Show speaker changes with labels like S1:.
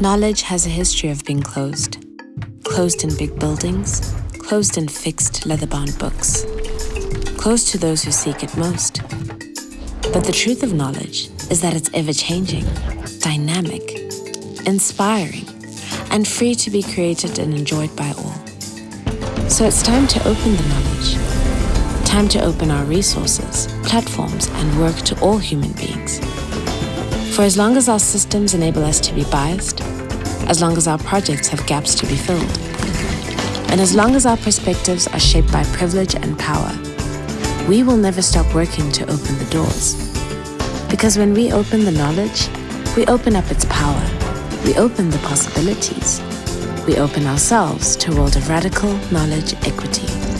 S1: Knowledge has a history of being closed. Closed in big buildings, closed in fixed leather-bound books. Closed to those who seek it most. But the truth of knowledge is that it's ever-changing, dynamic, inspiring, and free to be created and enjoyed by all. So it's time to open the knowledge. Time to open our resources, platforms, and work to all human beings. For as long as our systems enable us to be biased, as long as our projects have gaps to be filled, and as long as our perspectives are shaped by privilege and power, we will never stop working to open the doors. Because when we open the knowledge, we open up its power, we open the possibilities, we open ourselves to a world of radical knowledge equity.